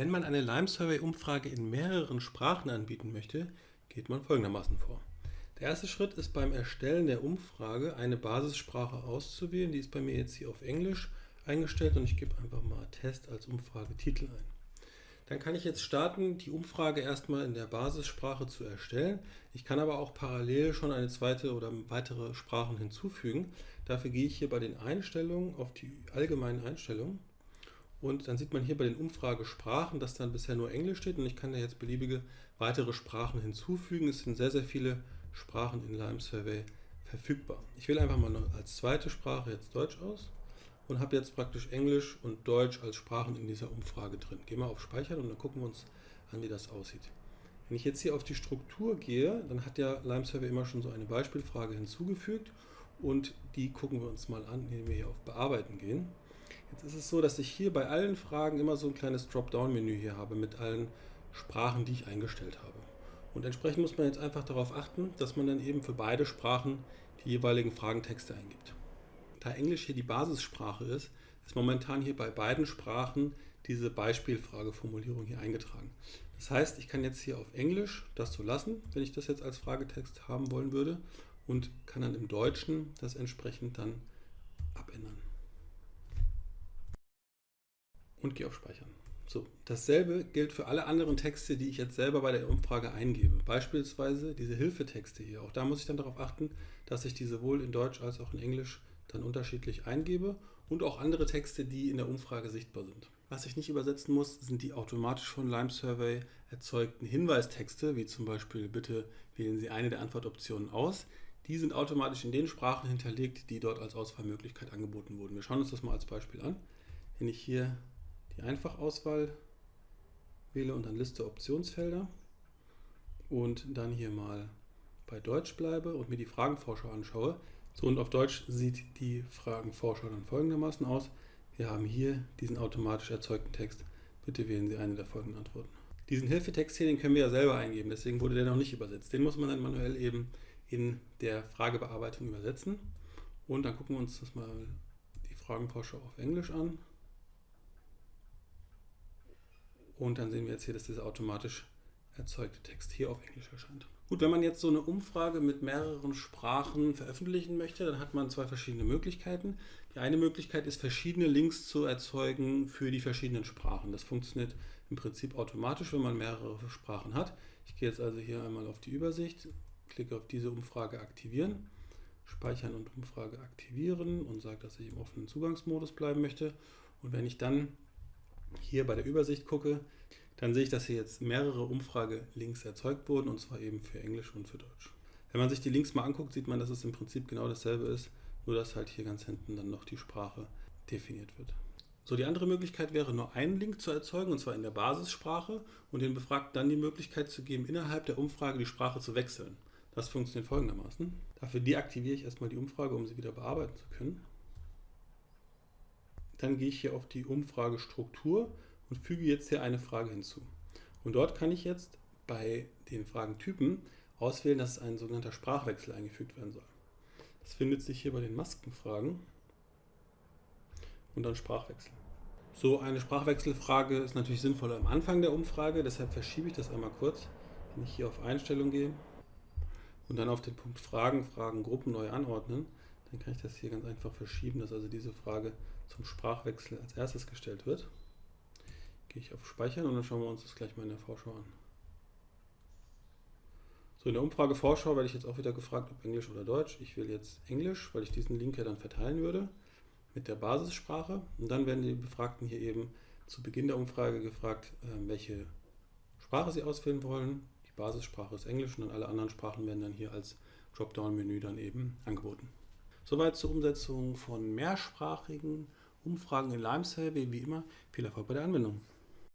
Wenn man eine Lime Survey Umfrage in mehreren Sprachen anbieten möchte, geht man folgendermaßen vor. Der erste Schritt ist beim Erstellen der Umfrage eine Basissprache auszuwählen. Die ist bei mir jetzt hier auf Englisch eingestellt und ich gebe einfach mal Test als Umfragetitel ein. Dann kann ich jetzt starten, die Umfrage erstmal in der Basissprache zu erstellen. Ich kann aber auch parallel schon eine zweite oder weitere Sprachen hinzufügen. Dafür gehe ich hier bei den Einstellungen auf die allgemeinen Einstellungen und dann sieht man hier bei den Umfragesprachen, dass dann bisher nur Englisch steht und ich kann da jetzt beliebige weitere Sprachen hinzufügen. Es sind sehr, sehr viele Sprachen in Lime Survey verfügbar. Ich wähle einfach mal als zweite Sprache jetzt Deutsch aus und habe jetzt praktisch Englisch und Deutsch als Sprachen in dieser Umfrage drin. Gehen wir auf Speichern und dann gucken wir uns an, wie das aussieht. Wenn ich jetzt hier auf die Struktur gehe, dann hat ja Lime Survey immer schon so eine Beispielfrage hinzugefügt und die gucken wir uns mal an, indem wir hier auf Bearbeiten gehen. Jetzt ist es so, dass ich hier bei allen Fragen immer so ein kleines Dropdown-Menü hier habe mit allen Sprachen, die ich eingestellt habe. Und entsprechend muss man jetzt einfach darauf achten, dass man dann eben für beide Sprachen die jeweiligen Fragentexte eingibt. Da Englisch hier die Basissprache ist, ist momentan hier bei beiden Sprachen diese Beispielfrageformulierung hier eingetragen. Das heißt, ich kann jetzt hier auf Englisch das so lassen, wenn ich das jetzt als Fragetext haben wollen würde und kann dann im Deutschen das entsprechend dann abändern. Und gehe auf Speichern. So, dasselbe gilt für alle anderen Texte, die ich jetzt selber bei der Umfrage eingebe. Beispielsweise diese Hilfetexte hier. Auch da muss ich dann darauf achten, dass ich die sowohl in Deutsch als auch in Englisch dann unterschiedlich eingebe und auch andere Texte, die in der Umfrage sichtbar sind. Was ich nicht übersetzen muss, sind die automatisch von Lime Survey erzeugten Hinweistexte, wie zum Beispiel bitte wählen Sie eine der Antwortoptionen aus. Die sind automatisch in den Sprachen hinterlegt, die dort als Auswahlmöglichkeit angeboten wurden. Wir schauen uns das mal als Beispiel an. Wenn ich hier die Einfachauswahl wähle und dann Liste Optionsfelder und dann hier mal bei Deutsch bleibe und mir die Fragenvorschau anschaue, so, und auf Deutsch sieht die Fragenvorschau dann folgendermaßen aus. Wir haben hier diesen automatisch erzeugten Text. Bitte wählen Sie eine der folgenden Antworten. Diesen Hilfetext hier, den können wir ja selber eingeben, deswegen wurde der noch nicht übersetzt. Den muss man dann manuell eben in der Fragebearbeitung übersetzen. Und dann gucken wir uns das mal die Fragenvorschau auf Englisch an. Und dann sehen wir jetzt hier, dass dieser automatisch erzeugte Text hier auf Englisch erscheint. Gut, wenn man jetzt so eine Umfrage mit mehreren Sprachen veröffentlichen möchte, dann hat man zwei verschiedene Möglichkeiten. Die eine Möglichkeit ist, verschiedene Links zu erzeugen für die verschiedenen Sprachen. Das funktioniert im Prinzip automatisch, wenn man mehrere Sprachen hat. Ich gehe jetzt also hier einmal auf die Übersicht, klicke auf diese Umfrage aktivieren, speichern und Umfrage aktivieren und sage, dass ich im offenen Zugangsmodus bleiben möchte. Und wenn ich dann hier bei der Übersicht gucke, dann sehe ich, dass hier jetzt mehrere Umfragelinks erzeugt wurden, und zwar eben für Englisch und für Deutsch. Wenn man sich die Links mal anguckt, sieht man, dass es im Prinzip genau dasselbe ist, nur dass halt hier ganz hinten dann noch die Sprache definiert wird. So, die andere Möglichkeit wäre, nur einen Link zu erzeugen, und zwar in der Basissprache, und den Befragten dann die Möglichkeit zu geben, innerhalb der Umfrage die Sprache zu wechseln. Das funktioniert folgendermaßen. Dafür deaktiviere ich erstmal die Umfrage, um sie wieder bearbeiten zu können. Dann gehe ich hier auf die Umfragestruktur und füge jetzt hier eine Frage hinzu. Und dort kann ich jetzt bei den Fragentypen auswählen, dass ein sogenannter Sprachwechsel eingefügt werden soll. Das findet sich hier bei den Maskenfragen und dann Sprachwechsel. So eine Sprachwechselfrage ist natürlich sinnvoller am Anfang der Umfrage, deshalb verschiebe ich das einmal kurz. Wenn ich hier auf Einstellung gehe und dann auf den Punkt Fragen, Fragengruppen neu anordnen, dann kann ich das hier ganz einfach verschieben, dass also diese Frage zum Sprachwechsel als erstes gestellt wird. Gehe ich auf Speichern und dann schauen wir uns das gleich mal in der Vorschau an. So, in der Umfrage Vorschau werde ich jetzt auch wieder gefragt, ob Englisch oder Deutsch. Ich wähle jetzt Englisch, weil ich diesen Link ja dann verteilen würde mit der Basissprache. Und dann werden die Befragten hier eben zu Beginn der Umfrage gefragt, ähm, welche Sprache sie auswählen wollen. Die Basissprache ist Englisch und dann alle anderen Sprachen werden dann hier als Dropdown-Menü dann eben angeboten. Soweit zur Umsetzung von mehrsprachigen Umfragen in Lime. Wie immer, viel Erfolg bei der Anwendung.